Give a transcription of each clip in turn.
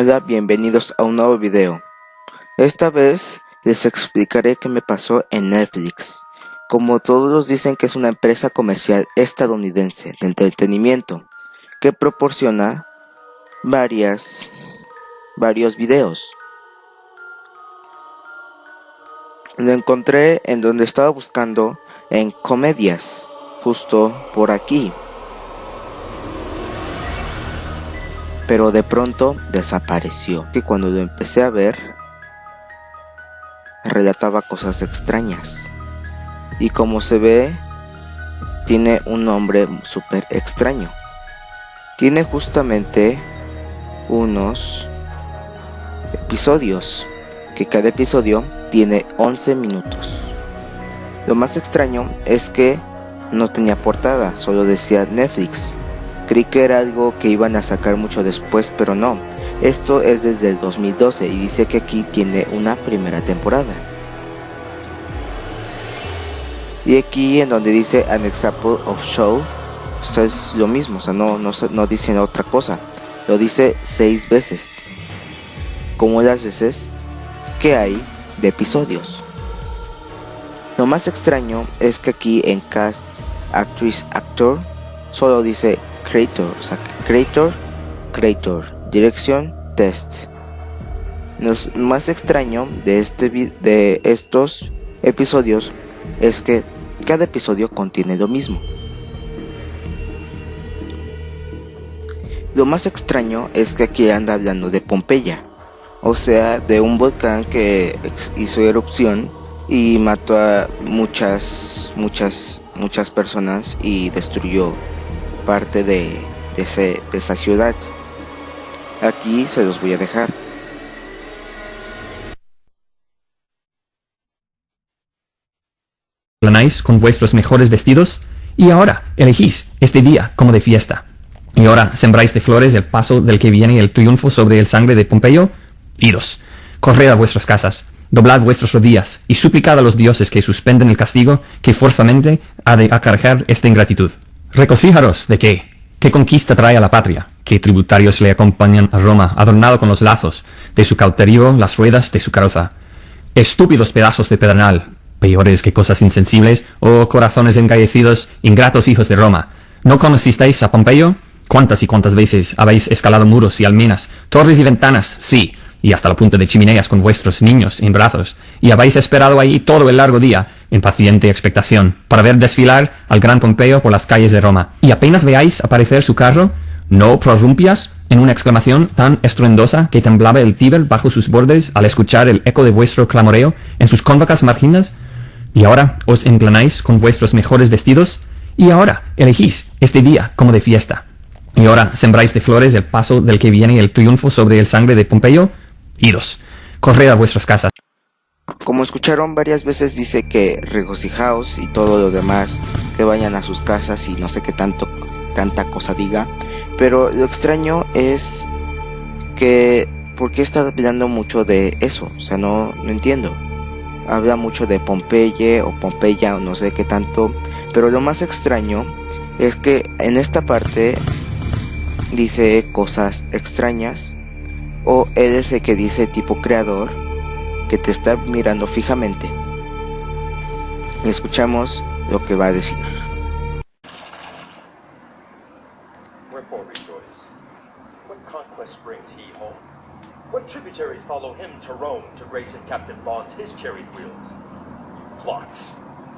Hola, bienvenidos a un nuevo video. Esta vez les explicaré qué me pasó en Netflix. Como todos dicen que es una empresa comercial estadounidense de entretenimiento que proporciona varias varios videos. Lo encontré en donde estaba buscando en comedias, justo por aquí. Pero de pronto desapareció. Y cuando lo empecé a ver, relataba cosas extrañas. Y como se ve, tiene un nombre súper extraño. Tiene justamente unos episodios, que cada episodio tiene 11 minutos. Lo más extraño es que no tenía portada, solo decía Netflix. Creí que era algo que iban a sacar mucho después, pero no. Esto es desde el 2012 y dice que aquí tiene una primera temporada. Y aquí en donde dice An Example of Show, es lo mismo, o sea, no, no, no dice otra cosa. Lo dice seis veces. Como las veces que hay de episodios. Lo más extraño es que aquí en Cast, Actress, Actor, solo dice creator, o sea, creator, creator, dirección, test. Lo más extraño de, este, de estos episodios es que cada episodio contiene lo mismo. Lo más extraño es que aquí anda hablando de Pompeya, o sea, de un volcán que hizo erupción y mató a muchas, muchas, muchas personas y destruyó parte de, ese, de esa ciudad. Aquí se los voy a dejar. Planáis con vuestros mejores vestidos y ahora elegís este día como de fiesta. Y ahora sembráis de flores el paso del que viene el triunfo sobre el sangre de Pompeyo. Iros, corred a vuestras casas, doblad vuestros rodillas y suplicad a los dioses que suspenden el castigo que forzamente ha de acarrear esta ingratitud. Recocíjaros de qué, qué conquista trae a la patria, qué tributarios le acompañan a Roma, adornado con los lazos de su cauterio, las ruedas de su carroza. Estúpidos pedazos de pedernal, peores que cosas insensibles, oh corazones engallecidos, ingratos hijos de Roma. ¿No conocisteis a Pompeyo? ¿Cuántas y cuántas veces habéis escalado muros y almenas, torres y ventanas? Sí, y hasta la punta de chimeneas con vuestros niños en brazos, y habéis esperado ahí todo el largo día, en paciente expectación, para ver desfilar al gran Pompeyo por las calles de Roma. Y apenas veáis aparecer su carro, ¿no prorrumpias en una exclamación tan estruendosa que temblaba el Tíber bajo sus bordes al escuchar el eco de vuestro clamoreo en sus cóncavas marginas? Y ahora os enplanáis con vuestros mejores vestidos, y ahora elegís este día como de fiesta. Y ahora sembráis de flores el paso del que viene el triunfo sobre el sangre de Pompeyo, iros, corred a vuestras casas. Como escucharon varias veces dice que regocijaos y todo lo demás, que vayan a sus casas y no sé qué tanto tanta cosa diga, pero lo extraño es que ¿por qué está hablando mucho de eso? O sea, no, no entiendo. Habla mucho de Pompeya o Pompeya o no sé qué tanto, pero lo más extraño es que en esta parte dice cosas extrañas o él es el que dice tipo creador que te está mirando fijamente. Y escuchamos lo que va a decir. Tributaries follow him to Rome to grace in Captain Bonds his chariot wheels? Plots,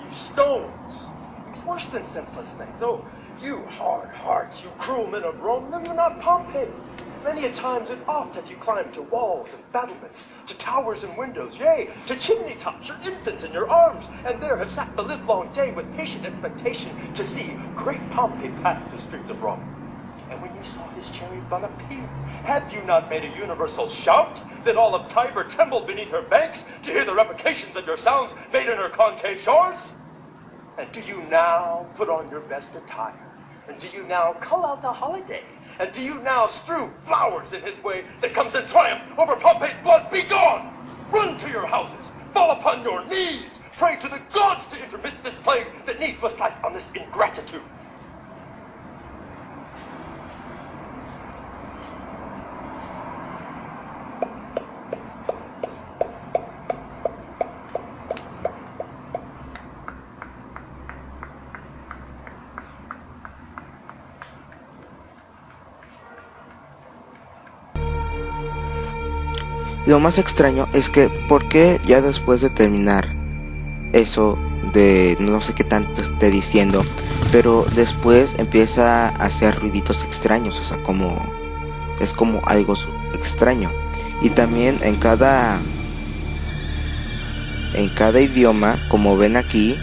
you stones, worse than senseless things. Oh, you hard hearts, you cruel men of Rome, remember not Pompey. Many a times and oft have you climbed to walls and battlements, to towers and windows, yea, to chimney tops, your infants in your arms, and there have sat the livelong day with patient expectation to see great Pompey pass the streets of Rome. And when you saw his chariot run appear, have you not made a universal shout that all of Tiber trembled beneath her banks to hear the replications of your sounds made in her concave shores? And do you now put on your best attire? And do you now call out a holiday and do you now strew flowers in his way that comes in triumph over Pompey's blood? Be gone! Run to your houses, fall upon your knees, pray to the gods to intermit this plague that needs must light on this ingratitude. Lo más extraño es que, ¿por qué ya después de terminar eso de no sé qué tanto esté diciendo, pero después empieza a hacer ruiditos extraños, o sea, como es como algo extraño. Y también en cada en cada idioma, como ven aquí,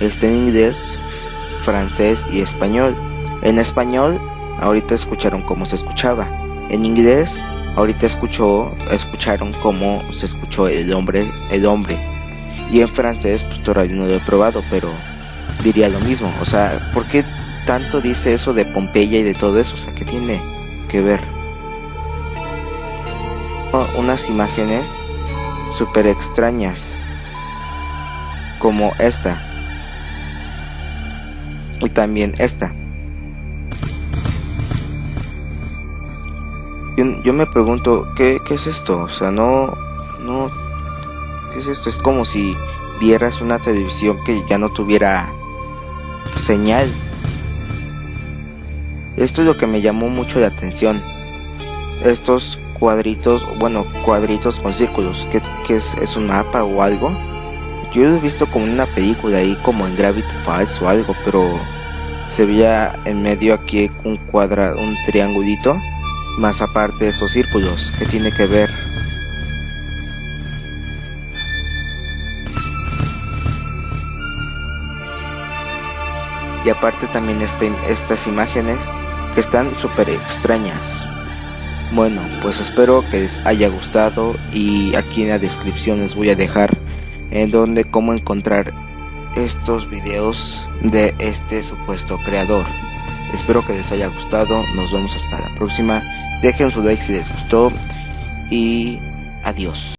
está en inglés, francés y español. En español, ahorita escucharon cómo se escuchaba. En inglés, ahorita escuchó, escucharon cómo se escuchó el hombre, el hombre. Y en francés, pues todavía no lo he probado, pero diría lo mismo. O sea, ¿por qué tanto dice eso de Pompeya y de todo eso? O sea, ¿qué tiene que ver? unas imágenes súper extrañas como esta y también esta yo, me pregunto ¿qué, ¿qué, es esto o sea no no qué es esto es como si vieras una televisión que ya no tuviera señal. Esto es lo que me llamó mucho la atención. Estos cuadritos, bueno, cuadritos con círculos, que, es, es, un mapa o algo. Yo lo he visto como en una película ahí, como en Gravity Falls o algo, pero se veía en medio aquí un cuadrado, un triangulito, más aparte de esos círculos, que tiene que ver. Y aparte también este, estas imágenes que están súper extrañas. Bueno, pues espero que les haya gustado y aquí en la descripción les voy a dejar en donde cómo encontrar estos videos de este supuesto creador. Espero que les haya gustado, nos vemos hasta la próxima. Dejen su like si les gustó y adiós.